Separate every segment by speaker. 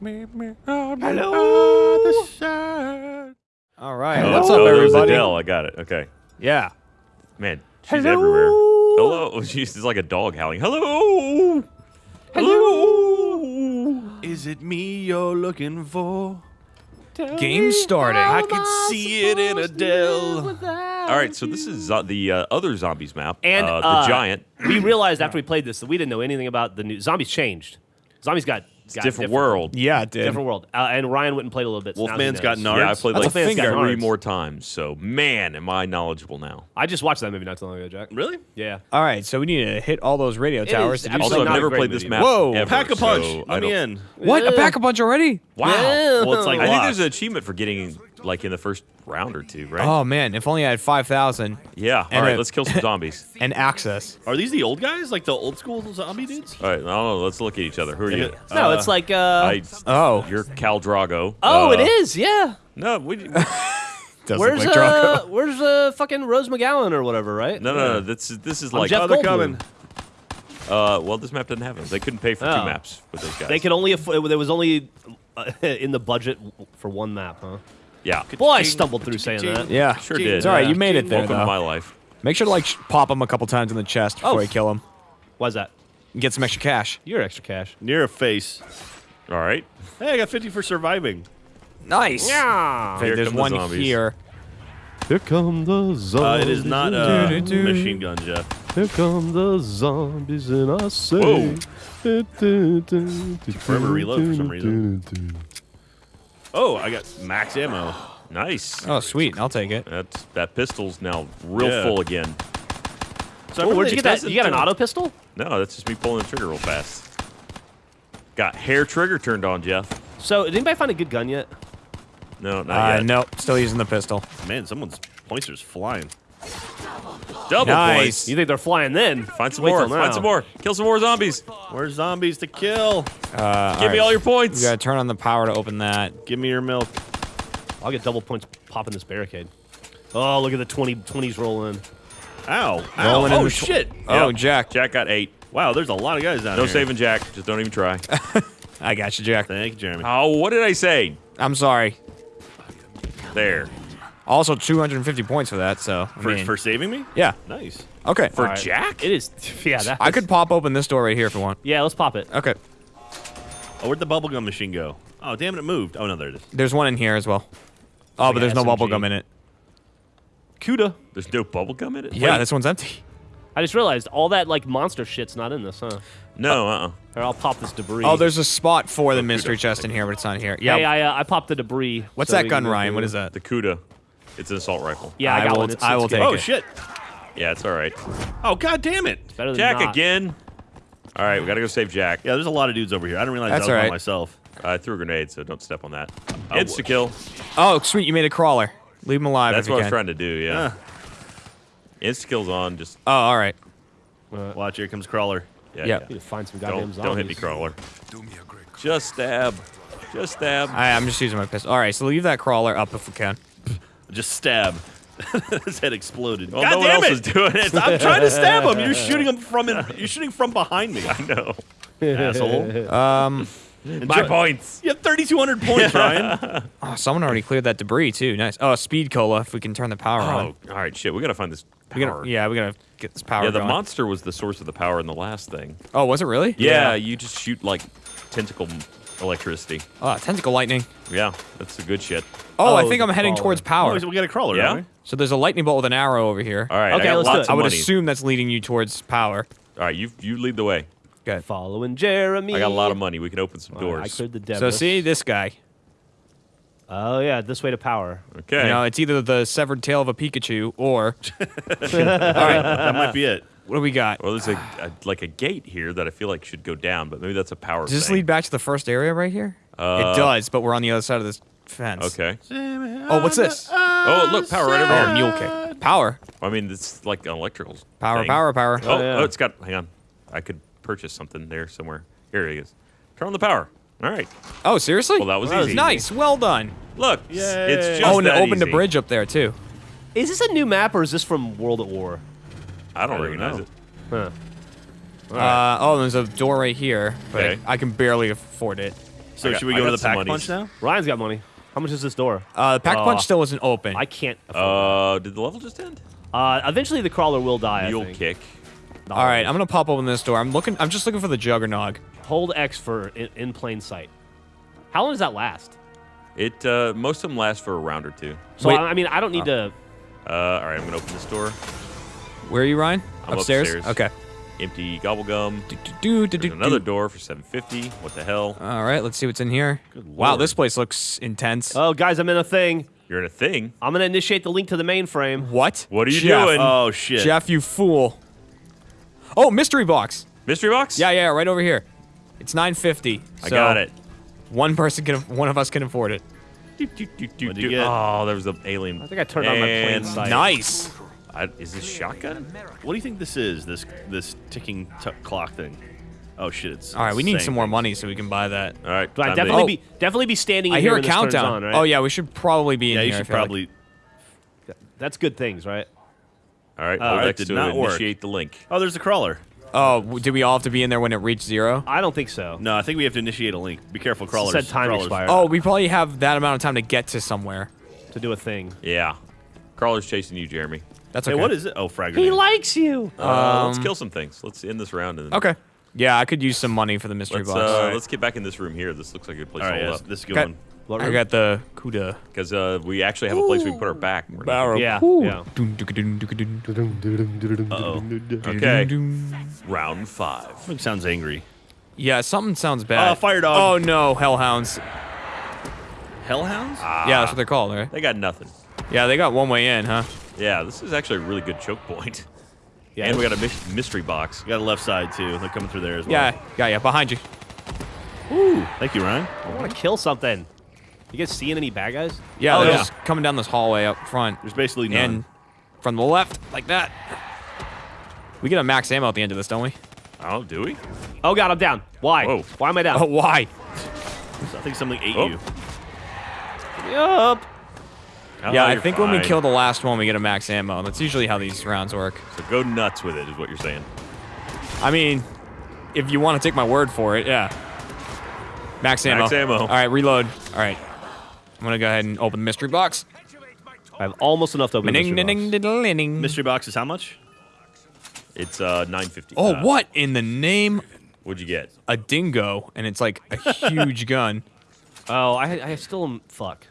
Speaker 1: Hello.
Speaker 2: All right.
Speaker 3: Oh,
Speaker 2: What's
Speaker 3: oh,
Speaker 2: up,
Speaker 3: there's
Speaker 2: everybody?
Speaker 3: Adele. I got it. Okay.
Speaker 2: Yeah.
Speaker 3: Man, she's everywhere. Hello. She's like a dog howling. Hello. Hello.
Speaker 1: Is it me you're looking for?
Speaker 2: Game starting.
Speaker 1: I can see it in Adele.
Speaker 3: All right, so this is zo- the uh, other zombies map.
Speaker 4: And
Speaker 3: uh, the
Speaker 4: uh,
Speaker 3: giant.
Speaker 4: We realized after we played this that we didn't know anything about the new zombies. Changed. Zombies got, got
Speaker 3: different, world.
Speaker 2: Yeah, it did.
Speaker 4: Different world. Uh, and Ryan went and played a little bit. so now he
Speaker 1: Wolfman's got
Speaker 4: knows.
Speaker 1: nards.
Speaker 3: Yeah, I played
Speaker 2: That's
Speaker 3: like
Speaker 2: finger.
Speaker 3: three
Speaker 4: Nards.
Speaker 3: more times. So man, am I knowledgeable now.
Speaker 4: I just watched that movie not too long ago, Jack.
Speaker 1: Really?
Speaker 4: Yeah.
Speaker 2: All right, so we need to hit all those radio
Speaker 4: It
Speaker 2: towers
Speaker 4: is
Speaker 2: to
Speaker 3: Also, I've never
Speaker 4: great
Speaker 3: played this
Speaker 4: movie.
Speaker 3: map.
Speaker 2: Whoa.
Speaker 3: ever,
Speaker 1: Pack a punch.
Speaker 3: so I
Speaker 1: Let me in.
Speaker 2: What? A pack a punch already?
Speaker 3: Wow.
Speaker 1: Well, it's like
Speaker 3: I think there's an achievement for getting like in the first round or two, right?
Speaker 2: Oh man, if only I had five thousand
Speaker 3: yeah. All right,
Speaker 2: a-
Speaker 3: let's kill some zombies.
Speaker 2: and access.
Speaker 1: Are these the old guys, like the old school zombie dudes?
Speaker 3: All right, I don't know. Let's look at each other. Who are you?
Speaker 4: No,
Speaker 1: Uh,
Speaker 4: it's like. Uh,
Speaker 3: I.
Speaker 2: Oh,
Speaker 3: You're Cal Drago.
Speaker 4: oh,
Speaker 3: Uh,
Speaker 4: it is. Yeah.
Speaker 3: No, we, no,
Speaker 4: Where's
Speaker 2: look like
Speaker 4: uh, where's uh, fucking Rose McGowan or whatever, right?
Speaker 3: no, no. no. This is this is
Speaker 4: I'm
Speaker 3: like.
Speaker 4: Jeff
Speaker 1: Oh, they're coming.
Speaker 3: Uh, well, this map didn't have them. They couldn't pay for
Speaker 4: Oh.
Speaker 3: two maps with those guys.
Speaker 4: They could only afford. There was only uh, in the budget for one map, huh?
Speaker 3: Yeah.
Speaker 4: Boy, I stumbled through saying that.
Speaker 2: Yeah,
Speaker 3: Sure did.
Speaker 2: It's all right. You made it there
Speaker 3: Welcome to
Speaker 2: though.
Speaker 3: my life.
Speaker 2: Make sure to like pop him a couple times in the chest before
Speaker 4: Oh.
Speaker 2: you kill him.
Speaker 4: Why's that?
Speaker 2: And get some extra cash.
Speaker 4: You're extra cash.
Speaker 1: Near a face.
Speaker 3: All right.
Speaker 1: Hey, I got 50 for surviving.
Speaker 2: Nice.
Speaker 4: Yeah.
Speaker 3: Here
Speaker 2: There's
Speaker 3: come the
Speaker 2: one
Speaker 3: zombies.
Speaker 2: here.
Speaker 5: Here come the zombies.
Speaker 1: Uh, it is not a
Speaker 2: Do-do-do.
Speaker 1: machine gun, Jeff.
Speaker 5: Here come the zombies, and I say.
Speaker 3: Whoa.
Speaker 1: Forever reload for some reason. Oh, I got max ammo.
Speaker 3: Nice.
Speaker 2: Oh, sweet. I'll take it.
Speaker 3: That's that pistol's now real
Speaker 1: Yeah.
Speaker 3: full again.
Speaker 1: So I
Speaker 4: Oh,
Speaker 1: really
Speaker 4: where'd you get that? You got an auto pistol?
Speaker 3: No, that's just me pulling the trigger real fast. Got hair trigger turned on, Jeff.
Speaker 4: So, did anybody find a good gun yet?
Speaker 3: No, not
Speaker 2: Uh,
Speaker 3: yet.
Speaker 2: no, still using the pistol.
Speaker 1: Man, someone's pointer's flying.
Speaker 3: Double
Speaker 2: Nice.
Speaker 3: points.
Speaker 4: You think they're flying then?
Speaker 3: Find some
Speaker 4: Wait
Speaker 3: more. Find some more. Kill some more zombies.
Speaker 1: Where's zombies to kill?
Speaker 2: Uh,
Speaker 3: Give me all your points.
Speaker 2: You gotta turn on the power to open that.
Speaker 1: Give me your milk.
Speaker 4: I'll get double points popping this barricade. Oh, look at the 20, 20s rolling.
Speaker 1: Ow. Ow.
Speaker 2: Rolling in
Speaker 1: Oh, shit.
Speaker 2: Oh,
Speaker 3: Yep.
Speaker 2: Jack.
Speaker 3: Jack got eight.
Speaker 1: Wow, there's a lot of guys down there.
Speaker 3: No
Speaker 1: here.
Speaker 3: saving Jack. Just don't even try.
Speaker 2: I got you, Jack.
Speaker 1: Thank you, Jeremy.
Speaker 3: oh, what did I say?
Speaker 2: I'm sorry.
Speaker 3: There.
Speaker 2: Also, 250 points for that. So I
Speaker 1: for,
Speaker 2: mean,
Speaker 1: for saving me?
Speaker 2: yeah.
Speaker 1: Nice.
Speaker 2: Okay.
Speaker 3: For
Speaker 4: Alright.
Speaker 3: Jack?
Speaker 4: It is. Yeah, that.
Speaker 2: I could pop open this door right here if you want.
Speaker 4: Yeah, let's pop it.
Speaker 2: Okay.
Speaker 1: Oh, where'd the bubblegum machine go? Oh, damn it, it moved. Oh, no, there it is.
Speaker 2: There's one in here as well. Oh,
Speaker 4: like
Speaker 2: but there's no bubble
Speaker 4: SMG.
Speaker 2: gum in it.
Speaker 4: Cuda.
Speaker 3: There's no bubble gum in it?
Speaker 2: Yeah,
Speaker 3: Wait,
Speaker 2: this one's empty.
Speaker 4: I just realized all that like monster shit's not in this, huh?
Speaker 3: No, uh-uh.
Speaker 4: Here, I'll pop this debris.
Speaker 2: Oh, there's a spot for the
Speaker 3: Oh,
Speaker 2: mystery chest in here, but it's not here. Yeah.
Speaker 4: Hey, I, uh, I popped the debris.
Speaker 2: What's
Speaker 4: so
Speaker 2: that gun, Ryan? What is that?
Speaker 3: The Cuda. It's an assault rifle.
Speaker 4: Yeah, I,
Speaker 2: I
Speaker 4: got
Speaker 2: will-
Speaker 4: one. It's,
Speaker 2: I will
Speaker 4: good.
Speaker 2: take
Speaker 1: Oh,
Speaker 2: it.
Speaker 1: Oh, shit.
Speaker 3: Yeah, it's all right.
Speaker 1: Oh, god damn it.
Speaker 4: Better than
Speaker 3: Jack
Speaker 4: not.
Speaker 3: again. All right, we got to go save Jack.
Speaker 1: Yeah, there's a lot of dudes over here. I didn't realize
Speaker 2: That's
Speaker 1: that was
Speaker 2: all
Speaker 1: by
Speaker 2: right.
Speaker 1: myself.
Speaker 3: I threw a grenade, so don't step on that.
Speaker 1: Oh,
Speaker 3: Insta kill.
Speaker 2: Oh, sweet. You made a crawler. Leave him alive
Speaker 3: That's
Speaker 2: if
Speaker 3: what
Speaker 2: you
Speaker 3: I was
Speaker 2: can.
Speaker 3: trying to do, yeah. Insta kill's on. Just,
Speaker 2: Oh, all right.
Speaker 1: Uh, watch, here comes Crawler.
Speaker 3: yeah.
Speaker 2: Yeah.
Speaker 4: Need to find some goddamn
Speaker 3: Don't,
Speaker 4: zombies.
Speaker 3: don't hit me, crawler. Just stab. Just stab.
Speaker 2: I, I'm just using my pistol. All right, so leave that crawler up if we can.
Speaker 1: Just stab. His head exploded.
Speaker 3: Well,
Speaker 1: God
Speaker 3: no one
Speaker 1: damn
Speaker 3: else
Speaker 1: it!
Speaker 3: is doing it.
Speaker 1: I'm trying to stab him. You're shooting him from in, you're shooting from behind me,
Speaker 3: no.
Speaker 1: asshole.
Speaker 2: Um,
Speaker 3: My points.
Speaker 1: You have 3,200 points, Ryan.
Speaker 2: oh, someone already cleared that debris too. Nice. Oh, speed cola if we can turn the power on.
Speaker 3: Oh, all right, shit. We got to find this
Speaker 2: We
Speaker 3: power.
Speaker 2: gotta, yeah, we gotta get this power
Speaker 3: Yeah, the
Speaker 2: going.
Speaker 3: monster was the source of the power in the last thing.
Speaker 2: Oh, was it really?
Speaker 3: Yeah, you just shoot like tentacle electricity.
Speaker 2: Oh, tentacle lightning.
Speaker 3: Yeah, that's the good shit.
Speaker 2: Oh, I
Speaker 4: Oh,
Speaker 2: think I'm heading
Speaker 4: crawler.
Speaker 2: towards power.
Speaker 1: Oh, so we got a Crawler,
Speaker 3: Yeah?
Speaker 1: don't we?
Speaker 2: So there's a lightning bolt with an arrow over here.
Speaker 3: All right,
Speaker 4: Okay,
Speaker 3: I got
Speaker 4: let's do
Speaker 3: lots
Speaker 4: it.
Speaker 2: I would
Speaker 3: money.
Speaker 2: assume that's leading you towards power.
Speaker 3: All right, you you lead the way.
Speaker 2: Good.
Speaker 4: Following Jeremy.
Speaker 3: I got a lot of money. We can open some
Speaker 4: All right, I
Speaker 3: doors.
Speaker 4: cleared the
Speaker 2: So see this guy.
Speaker 4: Oh yeah, this way to power.
Speaker 3: Okay.
Speaker 2: You know, it's either the severed tail of a Pikachu or All right,
Speaker 1: That might be it.
Speaker 2: What do we got?
Speaker 3: well, there's a, a like a gate here that I feel like should go down, but maybe that's a power.
Speaker 2: Does this
Speaker 3: thing.
Speaker 2: lead back to the first area right here?
Speaker 3: Uh,
Speaker 2: it does, but we're on the other side of this fence.
Speaker 3: Okay.
Speaker 2: Oh, what's this?
Speaker 3: Oh, look, power right over
Speaker 2: Oh,
Speaker 3: here.
Speaker 2: mule kick. Power.
Speaker 3: I mean, it's like an electrical.
Speaker 2: Power,
Speaker 3: thing.
Speaker 2: power, power.
Speaker 3: Oh,
Speaker 4: yeah.
Speaker 3: oh, it's got. Hang on. I could purchase something there somewhere. Here it is. Turn on the power. All right.
Speaker 2: Oh, seriously?
Speaker 3: Well, that was
Speaker 2: Wow,
Speaker 3: easy.
Speaker 2: Nice. Well done.
Speaker 3: Look,
Speaker 1: Yay.
Speaker 3: it's just
Speaker 2: oh, and it
Speaker 3: that
Speaker 2: opened a bridge up there, too.
Speaker 4: Is this a new map or is this from World at War?
Speaker 3: I don't
Speaker 1: I
Speaker 3: recognize
Speaker 1: know.
Speaker 3: it.
Speaker 4: Huh.
Speaker 2: Uh, oh, there's a door right here, but
Speaker 3: Okay.
Speaker 2: I can barely afford it.
Speaker 1: So
Speaker 3: got-
Speaker 1: should we go to the
Speaker 3: some
Speaker 1: pack punch now?
Speaker 4: Ryan's got money. How much is this door?
Speaker 2: Uh, the pack
Speaker 4: Oh.
Speaker 2: punch still isn't open.
Speaker 4: I can't. afford
Speaker 3: Uh, did the level just end?
Speaker 4: Uh, eventually the crawler will die. I
Speaker 3: Mule
Speaker 4: think.
Speaker 3: kick.
Speaker 2: All right, I'm gonna pop open this door. I'm looking. I'm just looking for the Juggernog.
Speaker 4: Hold X for in, in plain sight. How long does that last?
Speaker 3: It uh, most of them last for a round or two.
Speaker 4: So
Speaker 2: Wait.
Speaker 4: I, I mean, I don't need to.
Speaker 3: Uh, all right, I'm gonna open this door.
Speaker 2: Where are you, Ryan?
Speaker 3: I'm
Speaker 2: upstairs.
Speaker 3: upstairs.
Speaker 2: Okay.
Speaker 3: Empty gobble gum.
Speaker 2: Do, do, do, do,
Speaker 3: There's
Speaker 2: do,
Speaker 3: another
Speaker 2: do.
Speaker 3: door for 750. What the hell?
Speaker 2: All right, let's see what's in here. wow,
Speaker 3: lord.
Speaker 2: this place looks intense.
Speaker 4: Oh, guys, I'm in a thing.
Speaker 3: You're in a thing.
Speaker 4: I'm gonna initiate the link to the mainframe.
Speaker 2: what?
Speaker 3: What are you
Speaker 2: Jeff.
Speaker 3: doing?
Speaker 1: Oh shit.
Speaker 2: Jeff, you fool. Oh, mystery box.
Speaker 3: Mystery box?
Speaker 2: Yeah, yeah, right over here. It's 950.
Speaker 3: I
Speaker 2: so
Speaker 3: got it.
Speaker 2: One person can, one of us can afford it.
Speaker 3: Do, do, do, do,
Speaker 1: What'd you
Speaker 3: do.
Speaker 1: get?
Speaker 3: Oh, there was an alien.
Speaker 4: I think I turned on my plain
Speaker 3: And
Speaker 4: sight.
Speaker 2: Nice.
Speaker 3: I, is this shotgun?
Speaker 1: What do you think this is? This this ticking t- clock thing? Oh shit! It's
Speaker 2: All right, we need some more money so we can buy that.
Speaker 3: All right.
Speaker 4: Do I
Speaker 3: time
Speaker 4: definitely
Speaker 2: Oh.
Speaker 4: be definitely be standing in
Speaker 2: I
Speaker 4: here
Speaker 2: hear a
Speaker 4: when this turns
Speaker 2: countdown.
Speaker 4: on, right?
Speaker 2: Oh yeah, we should probably be in
Speaker 1: Yeah,
Speaker 2: here.
Speaker 1: you
Speaker 2: I
Speaker 1: should
Speaker 2: feel like.
Speaker 1: probably.
Speaker 4: That's good things, right?
Speaker 3: All right.
Speaker 1: Uh,
Speaker 3: hold
Speaker 1: it
Speaker 3: X
Speaker 1: did
Speaker 3: to
Speaker 1: not work.
Speaker 3: initiate the link.
Speaker 1: Oh, there's a crawler.
Speaker 2: Oh, w- do we all have to be in there when it reached zero?
Speaker 4: I don't think so.
Speaker 1: No, I think we have to initiate a link. Be careful, crawlers.
Speaker 4: said time
Speaker 1: crawlers.
Speaker 4: expired.
Speaker 2: Oh, we probably have that amount of time to get to somewhere.
Speaker 4: To do a thing.
Speaker 3: Yeah. Crawler's chasing you, Jeremy.
Speaker 2: That's
Speaker 1: Hey, what is it? Oh, frag
Speaker 4: He
Speaker 1: grenade.
Speaker 4: likes you.
Speaker 3: Uh, let's
Speaker 2: Um,
Speaker 3: kill some things. Let's end this round and then
Speaker 2: Okay. Yeah, I could use some money for the mystery
Speaker 3: let's,
Speaker 2: box.
Speaker 3: uh, let's get back in this room here. This looks like a good place
Speaker 1: All right,
Speaker 3: to
Speaker 1: yeah,
Speaker 3: hold up.
Speaker 1: this is a
Speaker 2: Okay.
Speaker 1: good one.
Speaker 2: I got the Kuda.
Speaker 3: Because uh, we actually have a place we can put our back. We're
Speaker 2: Barrel.
Speaker 4: Yeah, yeah.
Speaker 1: Uh-oh.
Speaker 3: Okay.
Speaker 2: dun, dun.
Speaker 3: Round five.
Speaker 1: It sounds angry.
Speaker 2: Yeah, something sounds bad.
Speaker 1: Uh, fire dog.
Speaker 2: Oh no, hellhounds.
Speaker 1: Hellhounds?
Speaker 2: yeah, that's what they're called, right?
Speaker 3: They got nothing.
Speaker 2: Yeah, they got one way in, huh?
Speaker 3: Yeah, this is actually a really good choke point.
Speaker 4: Yeah.
Speaker 3: And we got a mystery box.
Speaker 1: You got a left side too. They're coming through there as well.
Speaker 2: Yeah, yeah, yeah. Behind you.
Speaker 1: Ooh, thank you, Ryan.
Speaker 4: I want to kill something. You guys seeing any bad guys?
Speaker 2: Yeah,
Speaker 1: Oh,
Speaker 2: they're
Speaker 1: yeah.
Speaker 2: just coming down this hallway up front.
Speaker 1: There's basically none.
Speaker 2: And from the left, like that. We get a max ammo at the end of this, don't we?
Speaker 3: Oh, do we?
Speaker 4: Oh god, I'm down. Why?
Speaker 3: Whoa.
Speaker 4: Why am I down?
Speaker 2: Oh, why?
Speaker 1: I think something ate
Speaker 3: Oh.
Speaker 1: you.
Speaker 4: Get me up.
Speaker 3: Oh,
Speaker 2: yeah, I
Speaker 3: you're
Speaker 2: think when we kill the last one, we get a max ammo. That's usually how these rounds work.
Speaker 3: So go nuts with it, is what you're saying.
Speaker 2: I mean, if you want to take my word for it, yeah. Max ammo.
Speaker 3: Max ammo.
Speaker 2: All right, reload. All right. I'm going to go ahead and open the mystery box.
Speaker 4: I have almost enough to open the mystery
Speaker 2: ding,
Speaker 4: box.
Speaker 2: ding, ding, ding, ding.
Speaker 1: Mystery box is how much?
Speaker 3: It's uh 950.
Speaker 2: Oh,
Speaker 3: Uh,
Speaker 2: what in the name?
Speaker 3: What'd you get?
Speaker 2: A dingo, and it's like a huge gun.
Speaker 4: Oh, I, I still am. Fuck.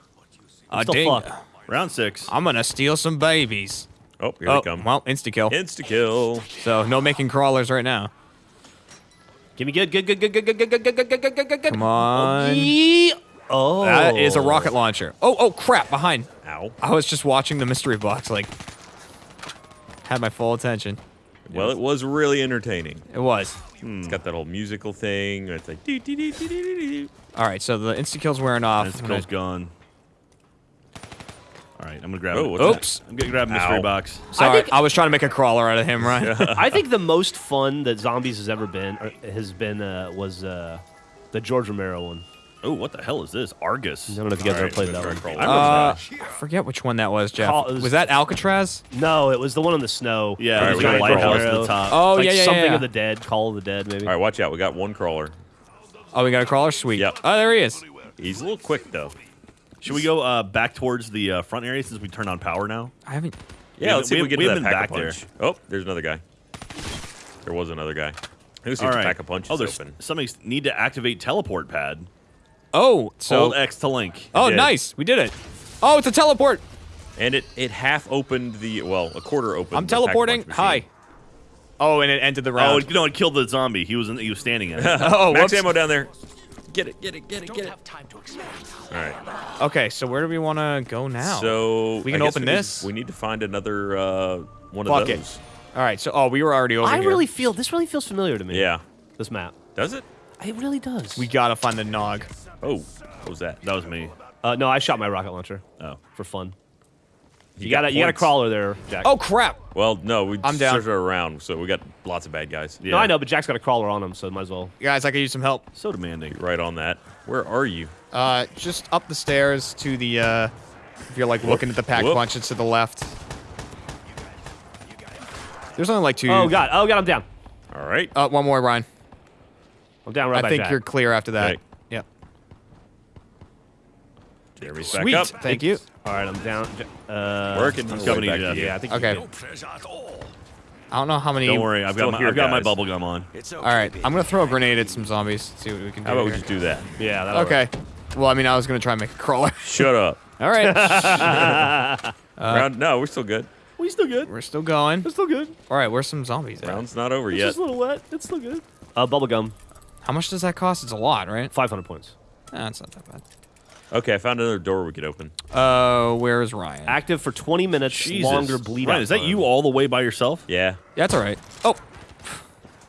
Speaker 2: A
Speaker 4: still
Speaker 2: dingo.
Speaker 4: Fucked.
Speaker 1: Round six.
Speaker 2: I'm gonna steal some babies.
Speaker 3: Oh, here
Speaker 2: oh,
Speaker 3: they come.
Speaker 2: well, insta kill.
Speaker 3: Insta kill.
Speaker 2: So no making crawlers right now.
Speaker 4: Give me good, good, good, good, good, good, good, good, good, good, good, good, good, good.
Speaker 2: Come on.
Speaker 4: Oh.
Speaker 2: That is a rocket launcher. Oh, oh crap! Behind.
Speaker 3: Ow.
Speaker 2: I was just watching the mystery box. Like, had my full attention.
Speaker 3: Well, it was really entertaining.
Speaker 2: It was.
Speaker 3: It's got that whole musical thing. It's like dee, dee, dee, dee, dee, dee, dee.
Speaker 2: All right, so the insta kill's wearing off.
Speaker 1: This
Speaker 2: I'm gonna-
Speaker 1: girl's gone. All right, I'm gonna grab
Speaker 3: Oh,
Speaker 1: it.
Speaker 3: what's
Speaker 2: Oops.
Speaker 1: I'm gonna grab mystery
Speaker 3: Ow.
Speaker 1: box.
Speaker 2: Sorry, I,
Speaker 4: think-
Speaker 2: was trying to make a crawler out of him, right?
Speaker 4: I think the most fun that zombies has ever been or has been uh, was uh, the George Romero one.
Speaker 1: Oh, what the hell is this? Argus.
Speaker 4: I don't know if you guys
Speaker 3: All
Speaker 4: ever played that one.
Speaker 3: crawler.
Speaker 1: I
Speaker 2: Uh, I forget which one that was, Jeff.
Speaker 4: Call- was-
Speaker 2: was that Alcatraz?
Speaker 4: No, it was the one on the snow.
Speaker 1: Yeah,
Speaker 3: All right,
Speaker 1: there's
Speaker 3: we
Speaker 1: a
Speaker 3: got a
Speaker 1: lighthouse at the top.
Speaker 2: Oh
Speaker 4: like
Speaker 2: yeah, yeah,
Speaker 4: something
Speaker 2: yeah.
Speaker 4: of the dead, Call of the Dead, maybe.
Speaker 3: All right, watch out. We got one crawler.
Speaker 2: Oh, we got a crawler. Sweet.
Speaker 3: Yep.
Speaker 2: Oh, there he is.
Speaker 3: He's a little quick though.
Speaker 1: Should we go uh, back towards the uh, front area since we turned on power now?
Speaker 2: I haven't.
Speaker 3: Yeah,
Speaker 1: We-
Speaker 3: let's see
Speaker 1: we-
Speaker 3: if we get
Speaker 1: we
Speaker 3: to that pack
Speaker 1: been
Speaker 3: a
Speaker 1: back
Speaker 3: punch. Oh, there's another guy. There was another guy. Let's see
Speaker 1: All
Speaker 3: if
Speaker 1: right.
Speaker 3: pack a punch
Speaker 1: oh,
Speaker 3: is
Speaker 1: there's
Speaker 3: open.
Speaker 1: something need to activate teleport pad.
Speaker 2: Oh, so.
Speaker 1: Hold X to link.
Speaker 2: oh,
Speaker 3: did.
Speaker 2: nice. We did it. Oh, it's a teleport.
Speaker 3: And it it half opened the well, a quarter opened.
Speaker 2: I'm
Speaker 3: the pack a
Speaker 2: teleporting.
Speaker 3: punch.
Speaker 2: Hi. Oh, and it ended the
Speaker 1: Oh,
Speaker 2: round.
Speaker 1: it, no, it killed the zombie. He was in, he was standing in it.
Speaker 2: Oh,
Speaker 3: Max
Speaker 2: whoops.
Speaker 3: ammo down there. Get it, get it, get it, get it. All right.
Speaker 2: Okay, so where do we want to go now?
Speaker 3: So
Speaker 2: We can open
Speaker 3: we need-
Speaker 2: this?
Speaker 3: we need to find another uh, one
Speaker 2: Fuck
Speaker 3: of
Speaker 2: it.
Speaker 3: those.
Speaker 2: All right. So, oh, we were already over
Speaker 4: I
Speaker 2: here.
Speaker 4: really feel this really feels familiar to me.
Speaker 3: Yeah.
Speaker 4: This map.
Speaker 3: Does it?
Speaker 4: It really does.
Speaker 2: We gotta find the nog.
Speaker 3: Oh, what was that?
Speaker 1: that was me.
Speaker 4: uh, no, I shot my rocket launcher
Speaker 1: Oh.
Speaker 4: for fun.
Speaker 3: He
Speaker 4: You got a you got a crawler there, Jack.
Speaker 2: Oh crap!
Speaker 3: Well, no, we
Speaker 2: I'm down.
Speaker 3: searched around, so we got lots of bad guys.
Speaker 1: Yeah.
Speaker 4: No, I know, but Jack's got a crawler on him, so might as well.
Speaker 2: Guys, I could use some help.
Speaker 1: So demanding.
Speaker 3: Right on that. Where are you?
Speaker 2: Uh, just up the stairs to the. Uh, if you're like looking at the pack
Speaker 3: Whoop.
Speaker 2: punch, it's to the left. There's only like two.
Speaker 4: Oh god, oh god, I'm down.
Speaker 3: All right.
Speaker 2: Uh, one more, Ryan.
Speaker 4: I'm down right
Speaker 2: I
Speaker 4: by
Speaker 2: think
Speaker 4: Jack.
Speaker 2: you're clear after that.
Speaker 3: Okay.
Speaker 2: Yep.
Speaker 3: Jeremy's
Speaker 2: Sweet.
Speaker 3: back up.
Speaker 2: Thank you.
Speaker 4: All right, I'm down. Uh,
Speaker 3: Working.
Speaker 1: I'm coming
Speaker 3: way
Speaker 1: to
Speaker 3: back
Speaker 1: you,
Speaker 4: Yeah, I think.
Speaker 2: Okay.
Speaker 4: You do.
Speaker 2: I don't know how many.
Speaker 1: Don't worry, I've got my
Speaker 3: here,
Speaker 1: I've got my bubble gum on.
Speaker 2: All right, I'm gonna throw a grenade at some zombies. See what we can do.
Speaker 3: How about we just do that?
Speaker 4: Yeah. that'll
Speaker 2: Okay.
Speaker 4: work.
Speaker 2: Well, I mean, I was gonna try and make a crawler.
Speaker 3: Shut up.
Speaker 2: All right,
Speaker 3: Round, no, we're still good.
Speaker 4: We still good.
Speaker 2: we're still going.
Speaker 4: We're still good.
Speaker 2: All right, where's some zombies at?
Speaker 3: Round's not over
Speaker 4: It's
Speaker 3: yet.
Speaker 4: just a little wet. It's still good. Uh, bubble gum.
Speaker 2: How much does that cost? It's a lot, right?
Speaker 4: 500 points.
Speaker 2: Ah, it's not that bad.
Speaker 3: Okay, I found another door we could open.
Speaker 2: Uh, where is Ryan?
Speaker 4: Active for 20 minutes.
Speaker 1: Jesus.
Speaker 4: Longer bleed
Speaker 1: Ryan,
Speaker 4: out
Speaker 1: is that
Speaker 4: time.
Speaker 1: you all the way by yourself?
Speaker 3: Yeah.
Speaker 2: That's all right. Oh,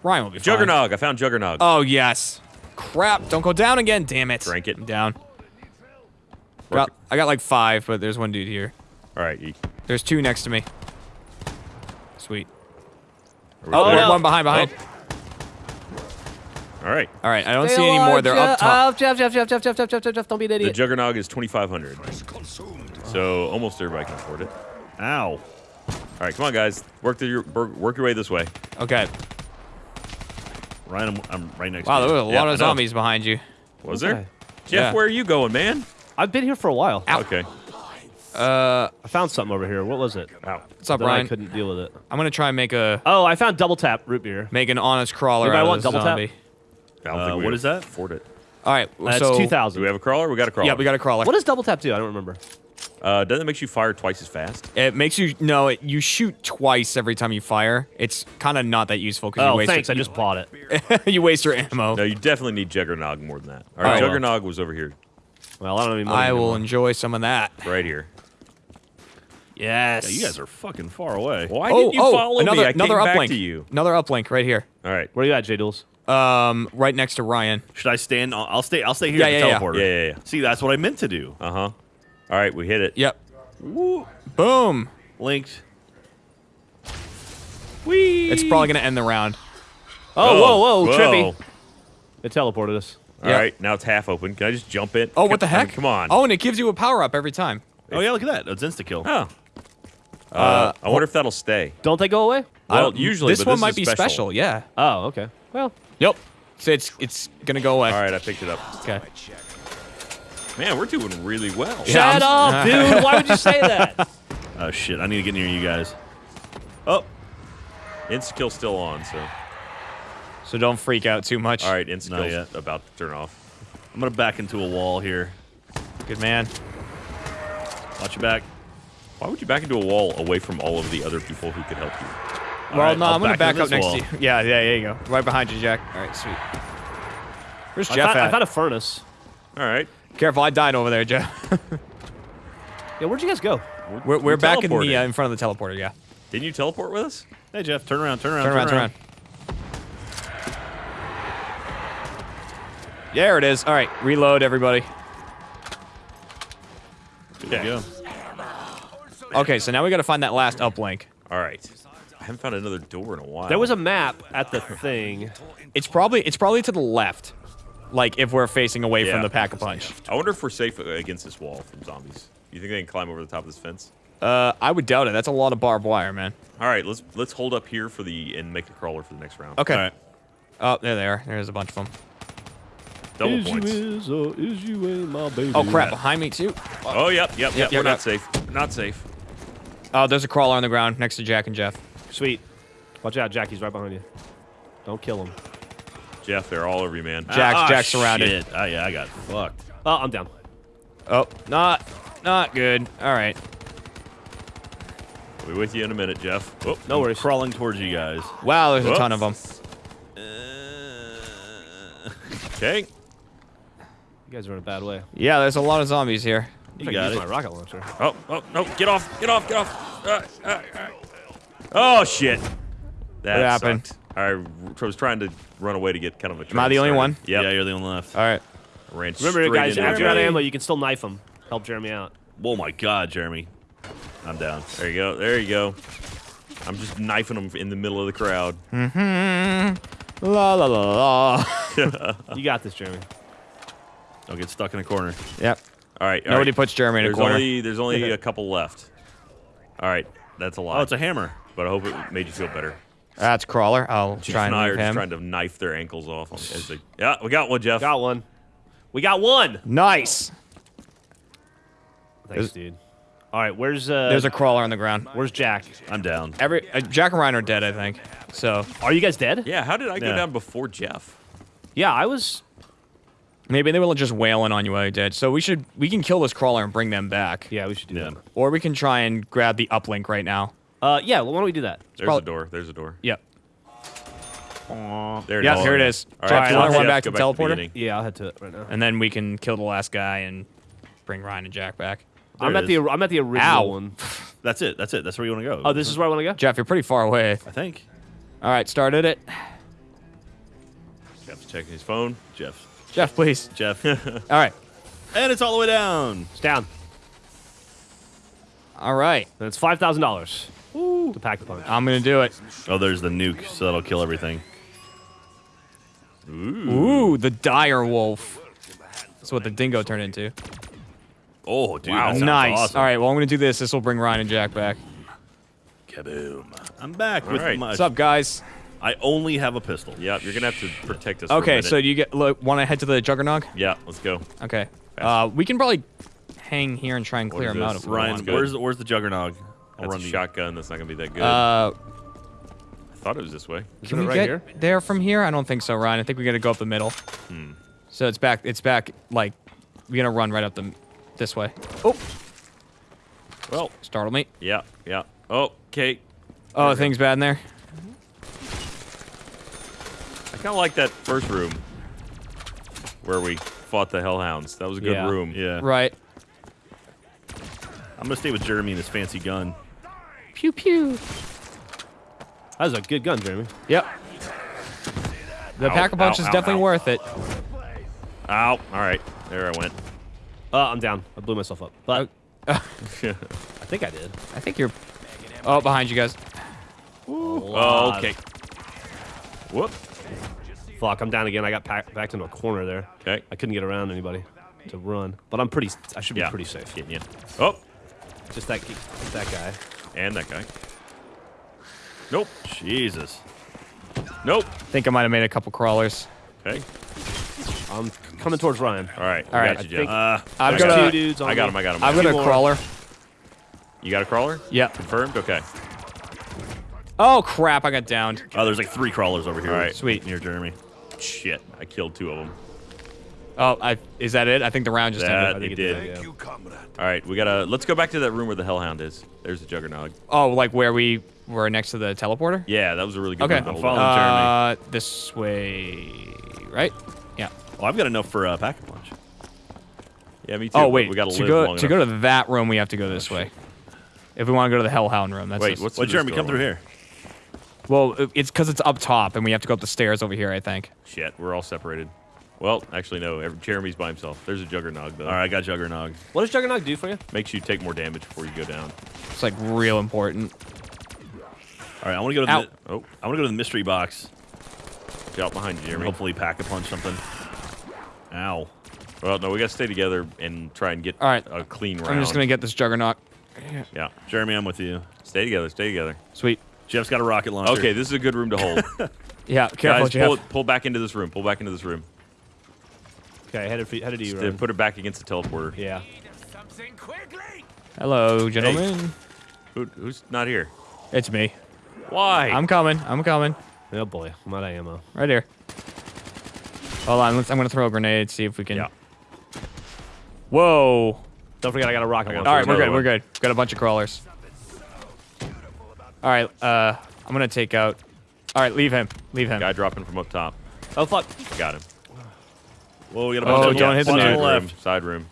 Speaker 2: Ryan will be fine.
Speaker 3: Juggernog. I found Juggernog.
Speaker 2: Oh yes. Crap! Don't go down again. Damn it.
Speaker 3: Drank it.
Speaker 2: I'm down. Got, I got like five, but there's one dude here.
Speaker 3: All right. You,
Speaker 2: There's two next to me. Sweet.
Speaker 3: are we
Speaker 2: Oh,
Speaker 3: there?
Speaker 2: one- one behind, behind.
Speaker 3: All right.
Speaker 2: All right, I don't see any more. They're up top.
Speaker 4: Jeff, Jeff, Jeff, Jeff, Jeff, Jeff, Jeff, Jeff, Jeff, don't be an idiot.
Speaker 3: The
Speaker 4: idiot.
Speaker 3: Juggernog is 2,500. So almost everybody can afford it.
Speaker 1: Ow.
Speaker 3: All right, come on, guys. Work through your work, work your way this way.
Speaker 2: Okay.
Speaker 1: Ryan, I'm, I'm right next
Speaker 2: Wow,
Speaker 1: to you.
Speaker 2: Wow, there
Speaker 1: you.
Speaker 2: were a
Speaker 3: Yeah,
Speaker 2: lot
Speaker 3: I
Speaker 2: of zombies behind you.
Speaker 3: Was
Speaker 4: Okay.
Speaker 3: there? Jeff,
Speaker 2: Yeah.
Speaker 3: where are you going, man?
Speaker 4: I've been here for a while.
Speaker 3: Okay.
Speaker 2: Uh,
Speaker 4: I found something over here. What was it?
Speaker 3: Wow.
Speaker 2: what's up,
Speaker 4: Then I couldn't deal with it.
Speaker 2: I'm gonna try and make a
Speaker 4: Oh, I found double tap root beer.
Speaker 2: make an honest crawler
Speaker 4: Anybody
Speaker 2: out of
Speaker 4: want
Speaker 2: this
Speaker 4: double tap?
Speaker 2: zombie.
Speaker 3: I don't
Speaker 1: Uh,
Speaker 3: think we
Speaker 1: what is that?
Speaker 3: Afford it.
Speaker 2: All right,
Speaker 4: That's
Speaker 2: so
Speaker 4: two
Speaker 3: Do we have a crawler? We got a crawler.
Speaker 2: yeah, we got a crawler.
Speaker 4: What does double tap do? I don't remember.
Speaker 3: Uh, doesn't it make you fire twice as fast?
Speaker 2: It makes you no. It, you shoot twice every time you fire. It's kind of not that useful because you
Speaker 4: Oh,
Speaker 2: waste.
Speaker 4: thanks. I
Speaker 2: Your,
Speaker 4: just bought it.
Speaker 2: you waste your ammo.
Speaker 3: No, you definitely need Juggernog more than that. All
Speaker 2: Alright,
Speaker 3: right,
Speaker 2: well.
Speaker 3: Juggernog was over here,
Speaker 4: Well, I don't even. know
Speaker 2: I will enjoy some of that.
Speaker 3: right here.
Speaker 2: Yes.
Speaker 1: Yeah, you guys are fucking far away.
Speaker 3: Why
Speaker 2: oh,
Speaker 3: didn't you
Speaker 2: oh,
Speaker 3: follow
Speaker 2: another,
Speaker 3: me? I
Speaker 2: another
Speaker 3: came back
Speaker 2: uplink.
Speaker 3: to you.
Speaker 2: Another uplink right here.
Speaker 3: All right.
Speaker 4: Where are you at, J Duels?
Speaker 2: Um, right next to Ryan.
Speaker 1: Should I stand? I'll, I'll stay. I'll stay here
Speaker 2: Yeah, yeah, yeah.
Speaker 1: teleporter.
Speaker 3: Yeah, yeah, yeah.
Speaker 1: See, that's what I meant to do.
Speaker 3: Uh huh. All right, we hit it.
Speaker 2: Yep. Woo. Boom.
Speaker 1: Linked.
Speaker 3: Whee!
Speaker 2: It's probably gonna end the round.
Speaker 4: Oh, whoa, whoa,
Speaker 3: whoa.
Speaker 4: Trippy. It teleported us.
Speaker 3: All
Speaker 2: Yeah.
Speaker 3: right, now it's half open. Can I just jump it?
Speaker 2: Oh, what the
Speaker 3: I mean,
Speaker 2: heck?
Speaker 3: come on.
Speaker 2: Oh, and it gives you a power up every time.
Speaker 1: Oh yeah, look at that. That's insta kill.
Speaker 3: Oh. Uh, I wonder if that'll stay.
Speaker 4: Don't they go away?
Speaker 2: I
Speaker 3: Well,
Speaker 2: don't-
Speaker 3: usually,
Speaker 2: this one might be
Speaker 3: special.
Speaker 2: special. Yeah.
Speaker 4: Oh, okay. Well,
Speaker 2: Yep. So it's it's gonna go away.
Speaker 3: All right, I picked it up.
Speaker 2: Okay.
Speaker 3: Man, we're doing really well.
Speaker 2: Yeah,
Speaker 4: shut
Speaker 2: I'm-
Speaker 4: up, dude. Why would you say that?
Speaker 1: Oh shit! I need to get near you guys.
Speaker 3: Oh, insta kill still on. So,
Speaker 2: So don't freak out too much.
Speaker 3: all right, insta
Speaker 1: Not
Speaker 3: kill's
Speaker 1: yet.
Speaker 3: about to turn off.
Speaker 1: I'm gonna back into a wall here.
Speaker 2: Good man.
Speaker 1: Watch your back.
Speaker 3: Why would you back into a wall away from all of the other people who could help you?
Speaker 2: Well,
Speaker 1: right,
Speaker 2: no,
Speaker 1: I'll
Speaker 2: I'm gonna
Speaker 1: back
Speaker 2: up next
Speaker 1: wall.
Speaker 2: to you. Yeah, yeah, there you go. Right behind you, Jack. All right, sweet. Where's
Speaker 4: I
Speaker 2: Jeff
Speaker 4: found,
Speaker 2: I've
Speaker 4: found a furnace.
Speaker 3: All right,
Speaker 2: Careful, I died over there, Jeff.
Speaker 4: Yeah, where'd you guys go?
Speaker 2: we're we're back in the uh, in front of the teleporter. Yeah.
Speaker 3: Didn't you teleport with us?
Speaker 1: Hey Jeff, turn around. Turn around.
Speaker 2: Turn around, turn around. There it is. All right, reload, everybody.
Speaker 1: There you go.
Speaker 2: Okay, so now we got to find that last uplink.
Speaker 3: All right. I haven't found another door in a while.
Speaker 4: There was a map at the thing.
Speaker 2: It's probably it's probably to the left, like if we're facing away
Speaker 3: Yeah.
Speaker 2: from the pack a punch.
Speaker 3: I wonder if we're safe against this wall from zombies. You think they can climb over the top of this fence?
Speaker 2: Uh, I would doubt it. That's a lot of barbed wire, man.
Speaker 3: All right, let's let's hold up here for the and make the crawler for the next round.
Speaker 2: Okay.
Speaker 1: All right.
Speaker 2: Oh, there they are. There's a bunch of them.
Speaker 3: Double points.
Speaker 4: is or is you ain't my baby.
Speaker 2: Oh crap! Behind me too.
Speaker 3: Oh, yep, yep, yep.
Speaker 2: Yep,
Speaker 3: we're
Speaker 2: yep,
Speaker 3: not
Speaker 2: yep.
Speaker 3: safe. Not safe.
Speaker 2: Oh, there's a crawler on the ground next to Jack and Jeff.
Speaker 4: Sweet. Watch out, Jackie's right behind you. Don't kill him.
Speaker 3: Jeff, they're all over you, man.
Speaker 2: Jack's-
Speaker 1: Ah,
Speaker 2: Jack's surrounded.
Speaker 1: Shit. Oh yeah, I got fucked.
Speaker 4: Oh, I'm down.
Speaker 2: Oh, not not good. All right.
Speaker 3: We'll be with you in a minute, Jeff. Oh,
Speaker 4: No worries.
Speaker 1: Crawling towards you guys.
Speaker 2: Wow, there's a ton of them.
Speaker 3: okay.
Speaker 4: You guys are in a bad way.
Speaker 2: Yeah, there's a lot of zombies here.
Speaker 1: You
Speaker 4: I
Speaker 1: got
Speaker 4: use
Speaker 1: it.
Speaker 4: my rocket launcher.
Speaker 3: Oh, oh, no, get off, get off, get off. Uh, uh, uh. Oh, shit. That
Speaker 2: What happened?
Speaker 3: sucked. I r- was trying to run away to get kind of a
Speaker 2: Am I the only
Speaker 3: started.
Speaker 2: one?
Speaker 3: Yep.
Speaker 1: Yeah, you're the only one left.
Speaker 2: All right.
Speaker 3: Ran
Speaker 4: Remember,
Speaker 3: straight
Speaker 4: guys,
Speaker 3: into
Speaker 4: after
Speaker 3: a
Speaker 4: you're out of ammo, you can still knife him. Help Jeremy out.
Speaker 1: Oh my god, Jeremy. I'm down.
Speaker 3: There you go, there you go. I'm just knifing him in the middle of the crowd. Mm-hmm.
Speaker 2: La la la la.
Speaker 4: You got this, Jeremy.
Speaker 1: Don't get stuck in a corner.
Speaker 2: yep.
Speaker 3: All right. all
Speaker 2: Nobody
Speaker 3: right.
Speaker 2: puts Jeremy in a corner.
Speaker 3: only there's only a couple left. All right, that's a lot.
Speaker 1: Oh, it's a hammer.
Speaker 3: But I hope it made you feel better.
Speaker 2: That's crawler. I'll
Speaker 3: Chief
Speaker 2: try
Speaker 3: and
Speaker 2: and
Speaker 3: I are
Speaker 2: move
Speaker 3: just
Speaker 2: him.
Speaker 3: trying to knife their ankles off. As they, yeah, we got one, Jeff.
Speaker 4: Got one. We got one.
Speaker 2: Nice.
Speaker 4: Thanks, dude. All right, where's uh?
Speaker 2: There's a crawler on the ground.
Speaker 4: where's Jack?
Speaker 1: I'm down.
Speaker 2: Every uh, Jack and Ryan are dead, I think. So
Speaker 4: Are you guys dead?
Speaker 3: Yeah, how did I go
Speaker 1: Yeah.
Speaker 3: down before Jeff?
Speaker 4: Yeah, I was.
Speaker 2: maybe they were just wailing on you while you're dead. So we should we can kill this crawler and bring them back,
Speaker 4: Yeah, we should do
Speaker 1: Yeah.
Speaker 4: that.
Speaker 2: or we can try and grab the uplink right now.
Speaker 4: Uh, yeah. Well, why don't we do that?
Speaker 3: There's
Speaker 2: prob-
Speaker 3: a door. There's a door.
Speaker 2: Yep.
Speaker 3: There it
Speaker 2: Yeah,
Speaker 3: is.
Speaker 2: here it is.
Speaker 3: All right,
Speaker 2: Jeff,
Speaker 3: right,
Speaker 2: you wanna
Speaker 3: let's
Speaker 2: run
Speaker 3: Jeff
Speaker 2: back
Speaker 3: go
Speaker 2: to the teleporter?
Speaker 3: beginning.
Speaker 4: Yeah, I'll head to it right now.
Speaker 2: And then we can kill the last guy and bring Ryan and Jack back.
Speaker 1: There
Speaker 4: I'm
Speaker 1: it
Speaker 4: at the
Speaker 1: is.
Speaker 4: I'm at the original
Speaker 2: Ow.
Speaker 4: one.
Speaker 1: That's it. That's it. That's where you want to go.
Speaker 4: Oh, this is where I want to go.
Speaker 2: Jeff, you're pretty far away.
Speaker 1: I think.
Speaker 2: All right, started it.
Speaker 3: Jeff's checking his phone.
Speaker 1: Jeff.
Speaker 2: Jeff, please.
Speaker 1: Jeff.
Speaker 2: All right.
Speaker 1: and it's all the way down.
Speaker 4: It's down.
Speaker 2: All right.
Speaker 4: And it's five thousand dollars to pack the punch.
Speaker 2: I'm going to do it.
Speaker 1: Oh, there's the nuke, so that'll kill everything.
Speaker 2: Ooh, the dire wolf. That's what the dingo turned into.
Speaker 1: Oh, dude.
Speaker 3: Wow.
Speaker 1: that
Speaker 2: nice.
Speaker 1: Awesome.
Speaker 2: All right, well, I'm going to do this. This will bring Ryan and Jack back.
Speaker 1: Kaboom. I'm back
Speaker 3: All
Speaker 1: with
Speaker 3: right.
Speaker 1: my.
Speaker 2: What's up, guys?
Speaker 1: I only have a pistol.
Speaker 3: Yep, you're gonna have to protect us. for a
Speaker 2: Okay, so you get look, want to head to the Juggernog?
Speaker 3: yeah, let's go.
Speaker 2: Okay. Uh, we can probably hang here and try and clear
Speaker 3: is
Speaker 2: him out
Speaker 3: this?
Speaker 2: if
Speaker 1: Ryan,
Speaker 3: good.
Speaker 1: where's the, where's the Juggernog? I'll
Speaker 3: That's a
Speaker 1: run you.
Speaker 3: shotgun. That's not gonna be that good.
Speaker 2: Uh,
Speaker 3: I thought it was this way.
Speaker 2: can
Speaker 4: it
Speaker 2: we
Speaker 4: right
Speaker 2: get
Speaker 4: here?
Speaker 2: there from here? I don't think so, Ryan. I think we got to go up the middle.
Speaker 3: Hmm.
Speaker 2: So it's back. It's back. Like we're gonna run right up the this way. Oh,
Speaker 3: Well,
Speaker 2: startled me.
Speaker 3: yeah, yeah. Oh, okay.
Speaker 2: Oh, things bad in there.
Speaker 3: I kind of like that first room where we fought the hellhounds. That was a good
Speaker 4: Yeah.
Speaker 3: room.
Speaker 1: Yeah.
Speaker 2: Right.
Speaker 1: I'm gonna stay with Jeremy and his fancy gun.
Speaker 2: Pew pew.
Speaker 4: That was a good gun, Jeremy.
Speaker 2: Yep. The
Speaker 3: Ow,
Speaker 2: pack a punch
Speaker 3: ow,
Speaker 2: is
Speaker 3: ow,
Speaker 2: definitely
Speaker 3: ow.
Speaker 2: worth it.
Speaker 3: Ow. All right. There I went.
Speaker 4: Uh, I'm down. I blew myself up. But I think I did.
Speaker 2: I think you're. Oh, behind you guys.
Speaker 3: oh, okay. Whoop.
Speaker 4: Fuck, I'm down again. I got packed, backed into a corner there.
Speaker 3: Okay.
Speaker 4: I couldn't get around anybody to run. But I'm pretty. I should be
Speaker 3: Yeah.
Speaker 4: pretty safe.
Speaker 3: Getting you. Oh,
Speaker 4: Just that that guy.
Speaker 3: And that guy. Nope.
Speaker 1: Jesus.
Speaker 3: Nope.
Speaker 2: Think I might have made a couple crawlers.
Speaker 3: Okay.
Speaker 4: I'm coming towards Ryan.
Speaker 3: All right.
Speaker 2: All
Speaker 3: we
Speaker 2: right,
Speaker 3: got
Speaker 2: I
Speaker 3: you,
Speaker 2: think-
Speaker 3: Jeff.
Speaker 1: Uh,
Speaker 2: I've got
Speaker 3: got
Speaker 4: two dudes on
Speaker 3: I got him. I got him.
Speaker 2: I've
Speaker 3: I
Speaker 2: got
Speaker 3: got
Speaker 2: a crawler.
Speaker 3: You got a crawler?
Speaker 2: Yep.
Speaker 3: Confirmed? Okay.
Speaker 2: Oh crap! I got downed.
Speaker 1: oh, there's like three crawlers over here.
Speaker 3: All right.
Speaker 2: Sweet.
Speaker 1: Near Jeremy.
Speaker 3: Shit. I killed two of them.
Speaker 2: Oh, I is that it? I think the round just
Speaker 3: That
Speaker 2: ended.
Speaker 3: it
Speaker 4: it
Speaker 3: did.
Speaker 4: did, yeah.
Speaker 3: All right. We gotta. Let's go back to that room where the hellhound is. There's the juggernaut.
Speaker 2: Oh, like where we were next to the teleporter?
Speaker 3: Yeah, that was a really good
Speaker 2: Okay.
Speaker 3: room
Speaker 1: I'm following
Speaker 3: up.
Speaker 2: Uh, this way, right? Yeah.
Speaker 1: Oh, I've got enough for uh, pack a punch.
Speaker 3: Yeah, me too.
Speaker 2: Oh wait,
Speaker 3: we gotta
Speaker 2: to
Speaker 3: live
Speaker 2: go
Speaker 3: long
Speaker 2: to
Speaker 3: enough.
Speaker 2: go to that room, we have to go this way. If we want to go to the Hellhound room, that's
Speaker 3: Wait,
Speaker 2: just-
Speaker 3: what's
Speaker 1: Well, Jeremy, come through here.
Speaker 2: well, it's because it's up top, and we have to go up the stairs over here. I think.
Speaker 3: Shit, we're all separated. Well, actually, no. Jeremy's by himself. There's a juggernaut though.
Speaker 1: All right, I got Juggernog.
Speaker 4: What does Juggernaut do for you?
Speaker 3: Makes you take more damage before you go down.
Speaker 2: It's like real important.
Speaker 1: All right, I want to go to
Speaker 2: Ow.
Speaker 1: the.
Speaker 3: Oh,
Speaker 1: I want to go to the mystery box.
Speaker 3: get out behind you,
Speaker 1: and
Speaker 3: Jeremy.
Speaker 1: Hopefully, pack a punch something. Ow.
Speaker 3: Well, no, we gotta stay together and try and get
Speaker 2: All right.
Speaker 3: a clean round.
Speaker 2: I'm just gonna get this Juggernaut.
Speaker 3: Yeah,
Speaker 1: Jeremy, I'm with you.
Speaker 3: stay together. Stay together.
Speaker 2: Sweet.
Speaker 1: Jeff's got a rocket launcher.
Speaker 3: Okay, this is a good room to hold.
Speaker 2: Yeah, careful,
Speaker 3: Guys,
Speaker 2: Jeff.
Speaker 3: pull, pull back into this room. Pull back into this room.
Speaker 4: Okay, headed for, headed to you, Ryan.
Speaker 3: put it back against the teleporter.
Speaker 4: Yeah.
Speaker 2: Hello, gentlemen.
Speaker 3: Who, who's not here?
Speaker 2: It's me.
Speaker 3: Why?
Speaker 2: I'm coming. I'm coming.
Speaker 4: Oh boy, I'm out of ammo.
Speaker 2: Right here. Hold on. Let's, I'm gonna throw a grenade. See if we can.
Speaker 3: Yeah.
Speaker 2: Whoa.
Speaker 4: Don't forget I got a rocket launcher.
Speaker 2: All right, we're good. We're good. Got a bunch of crawlers. All right. Uh, I'm gonna take out. All right, leave him. Leave him.
Speaker 3: Guy dropping from up top.
Speaker 4: Oh fuck.
Speaker 3: Got him.
Speaker 1: Whoa, we got a
Speaker 2: Oh,
Speaker 1: bunch of
Speaker 2: don't hit the nuke.
Speaker 3: Side
Speaker 1: the
Speaker 3: room.
Speaker 1: left.
Speaker 3: Side room.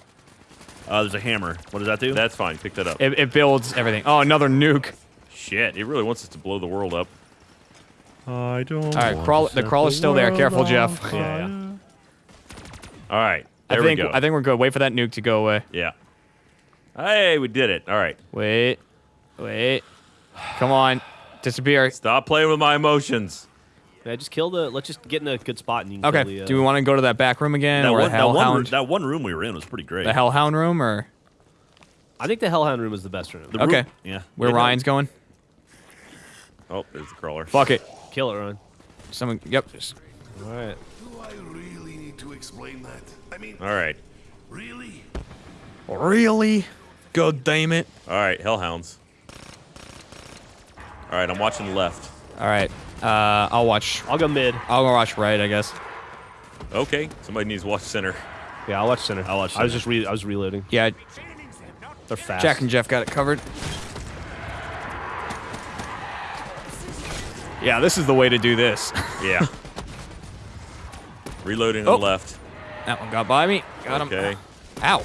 Speaker 1: Uh, there's a hammer. What does that do?
Speaker 3: That's fine. Pick that up.
Speaker 2: It, it builds everything. Oh, another nuke.
Speaker 3: Shit, it really wants us to blow the world up.
Speaker 1: I don't.
Speaker 2: All right, crawl. The crawler's still there. Careful, Jeff.
Speaker 4: Yeah, yeah.
Speaker 3: All right.
Speaker 2: I
Speaker 3: There
Speaker 2: think
Speaker 3: we go.
Speaker 2: I think we're good. Wait for that nuke to go away.
Speaker 3: yeah. Hey, we did it. All right.
Speaker 2: Wait. Wait. Come on. Disappear.
Speaker 3: Stop playing with my emotions.
Speaker 4: Yeah, just kill the. Let's just get in a good spot and you can
Speaker 2: Okay.
Speaker 4: kill the. Uh,
Speaker 2: Do we want to go to that back room again,
Speaker 1: That
Speaker 2: or
Speaker 1: one,
Speaker 2: the
Speaker 1: that, one room,
Speaker 2: Hellhound?
Speaker 1: that one room we were in was pretty great.
Speaker 2: The Hellhound room, or
Speaker 4: I think the Hellhound room is the best room.
Speaker 1: The room-
Speaker 2: Okay.
Speaker 1: Yeah.
Speaker 2: where
Speaker 1: Yeah, no,
Speaker 2: Ryan's going?
Speaker 3: Oh, there's the crawler.
Speaker 2: Fuck it.
Speaker 4: Kill it, Ryan.
Speaker 2: Someone. Yep. just-
Speaker 4: All right.
Speaker 6: Do I really need to explain that? I mean,
Speaker 3: All right.
Speaker 6: really?
Speaker 2: Really? God damn it.
Speaker 3: All right, hellhounds. All right, I'm watching left.
Speaker 2: All right. Uh, I'll watch.
Speaker 4: I'll go mid.
Speaker 2: I'll go watch right, I guess.
Speaker 3: Okay, somebody needs to watch center.
Speaker 4: Yeah, I'll watch center.
Speaker 1: I'll watch
Speaker 4: I was just re- I was reloading.
Speaker 2: Yeah,
Speaker 4: They're fast.
Speaker 2: Jack and Jeff got it covered. Yeah, this is the way to do this.
Speaker 3: Yeah. Reloading
Speaker 2: Oh.
Speaker 3: on the left.
Speaker 2: that one got by me. Got him.
Speaker 3: Okay,
Speaker 2: Ow.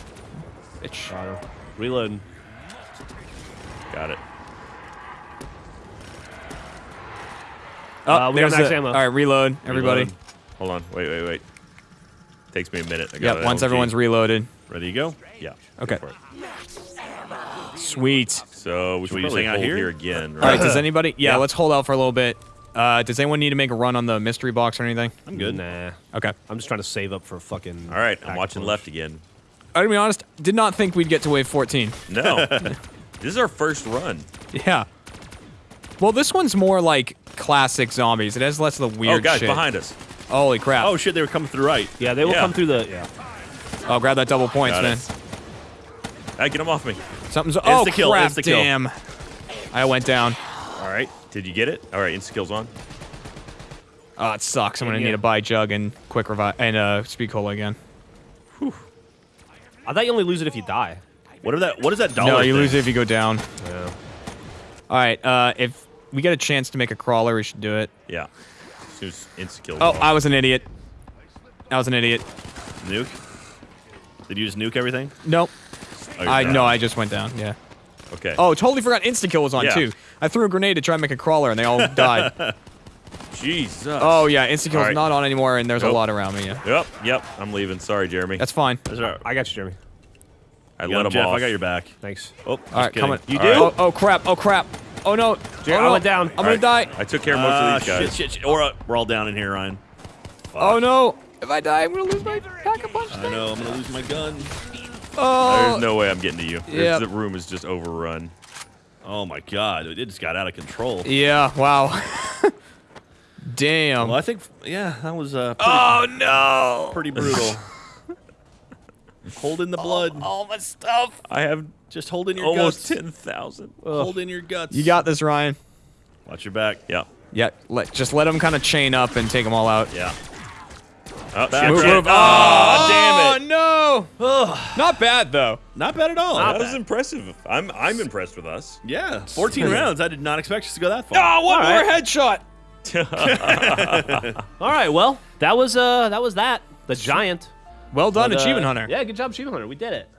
Speaker 2: Bitch.
Speaker 4: Got her. Reloading.
Speaker 3: got it.
Speaker 2: Oh,
Speaker 4: Uh, we got
Speaker 2: there's
Speaker 4: max
Speaker 2: the-
Speaker 4: ammo.
Speaker 2: All right, reload, everybody.
Speaker 3: Reload. Hold on. Wait, wait, wait. Takes me a minute. I got
Speaker 2: Yep,
Speaker 3: it.
Speaker 2: once
Speaker 3: LMG.
Speaker 2: everyone's reloaded.
Speaker 1: Ready to go?
Speaker 3: Yeah.
Speaker 2: Okay.
Speaker 3: go for.
Speaker 2: Sweet.
Speaker 3: So we should
Speaker 1: we just
Speaker 3: probably
Speaker 1: hang out here?
Speaker 3: here again, Right?
Speaker 2: All right,
Speaker 3: right?
Speaker 2: does anybody? Yeah,
Speaker 3: Yeah.
Speaker 2: let's hold out for a little bit. Uh, does anyone need to make a run on the mystery box or anything?
Speaker 1: I'm good.
Speaker 4: Nah.
Speaker 2: Okay.
Speaker 4: I'm just trying to save up for fucking.
Speaker 3: All right, I'm watching
Speaker 4: punch.
Speaker 3: left again.
Speaker 2: I'm gonna be honest. Did not think we'd get to wave 14.
Speaker 3: No. this is our first run.
Speaker 2: Yeah. Well, this one's more like classic zombies. It has less of the weird
Speaker 3: oh, guys,
Speaker 2: shit.
Speaker 3: behind us.
Speaker 2: Holy crap.
Speaker 1: Oh shit, they were coming through right.
Speaker 4: Yeah, they will
Speaker 3: Yeah.
Speaker 4: come through the. Yeah.
Speaker 2: Oh, grab that double points,
Speaker 3: Got
Speaker 2: man.
Speaker 3: it. Hey, get him off me.
Speaker 2: Something's. Oh,
Speaker 1: Insta-kill,
Speaker 2: crap.
Speaker 1: insta-kill.
Speaker 2: Damn. I went down.
Speaker 3: All right. Did you get it? All right, insta kills on.
Speaker 2: Oh, it sucks. I'm gonna
Speaker 4: Yeah.
Speaker 2: need a buy jug and quick revive and uh, speed cola again. Whew.
Speaker 4: I thought you only lose it if you die.
Speaker 1: What are that? What is that dollar?
Speaker 2: no, you
Speaker 1: thing?
Speaker 2: lose it if you go down.
Speaker 4: Yeah.
Speaker 2: All right. Uh, if we get a chance to make a crawler, we should do it.
Speaker 3: Yeah. As soon insta kills
Speaker 2: Oh. I was an idiot. I was an idiot.
Speaker 1: Nuke. Did you just nuke everything?
Speaker 2: Nope.
Speaker 1: Oh,
Speaker 2: I
Speaker 1: down.
Speaker 2: no, I just went down. Yeah.
Speaker 3: Okay.
Speaker 2: Oh, totally forgot insta kill was on
Speaker 3: Yeah.
Speaker 2: too. I threw a grenade to try and make a crawler, and they all died.
Speaker 3: Jesus.
Speaker 2: oh yeah, insta kill's
Speaker 3: All right.
Speaker 2: not on anymore, and there's a lot around me. Yeah.
Speaker 3: Yep. Yep. I'm leaving. Sorry, Jeremy.
Speaker 2: That's fine.
Speaker 1: That's all right.
Speaker 4: I got you, Jeremy.
Speaker 3: I
Speaker 1: You
Speaker 3: let him
Speaker 1: Jeff,
Speaker 3: off.
Speaker 1: I got your back.
Speaker 4: Thanks.
Speaker 1: Oh, oh
Speaker 2: All right, coming.
Speaker 4: You
Speaker 3: All
Speaker 4: do?
Speaker 3: right.
Speaker 2: Oh, oh crap! Oh crap! Oh no!
Speaker 4: Jer-
Speaker 2: oh,
Speaker 4: I went down.
Speaker 2: I'm
Speaker 3: All
Speaker 2: gonna
Speaker 3: right.
Speaker 2: die.
Speaker 3: I took care of most
Speaker 1: Ah,
Speaker 3: of these guys.
Speaker 1: shit, shit, shit. Or, uh, we're all down in here, Ryan.
Speaker 2: Oh no! If I die, I'm gonna lose my pack of punch.
Speaker 1: I know. I'm gonna lose my gun.
Speaker 2: Oh.
Speaker 3: There's no way I'm getting to you. There's-
Speaker 2: Yep.
Speaker 3: The room is just overrun.
Speaker 1: Oh my god, it just got out of control.
Speaker 2: Yeah. Wow. Damn.
Speaker 1: Well, I think, yeah, that was uh, pretty,
Speaker 2: Oh no!
Speaker 1: pretty brutal. hold in the blood.
Speaker 2: All my stuff.
Speaker 3: I have
Speaker 1: Just hold in your
Speaker 3: almost
Speaker 1: guts.
Speaker 3: 10,000.
Speaker 1: Hold in your guts.
Speaker 2: You got this, Ryan.
Speaker 1: Watch your back.
Speaker 3: Yeah.
Speaker 2: Yeah. Let just let them kind of chain up and take them all out.
Speaker 3: Yeah. Oh,
Speaker 1: Back.
Speaker 3: Move,
Speaker 2: move.
Speaker 3: Ah,
Speaker 2: ah,
Speaker 3: oh, damn it.
Speaker 2: Oh no! Not bad though.
Speaker 1: Not bad at all.
Speaker 3: That was impressive. I'm I'm impressed with us.
Speaker 1: yeah, 14 rounds. I did not expect us to go that far.
Speaker 2: Oh, one
Speaker 4: All
Speaker 2: more
Speaker 4: right.
Speaker 2: headshot.
Speaker 4: All right. Well, that was uh, that was that. The giant.
Speaker 2: Well done,
Speaker 4: But, uh,
Speaker 2: Achievement Hunter.
Speaker 4: Yeah, good job, Achievement Hunter. We did it.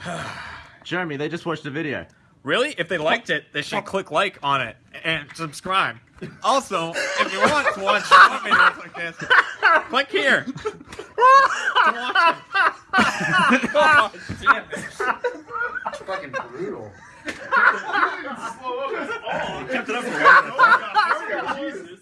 Speaker 6: Jeremy, they just watched the video.
Speaker 2: Really? If they liked it, they should click like on it and subscribe. Also, if you want to watch more videos like this, click here. to watch it. oh, damn it.
Speaker 6: Fucking brutal.
Speaker 3: Kept it up for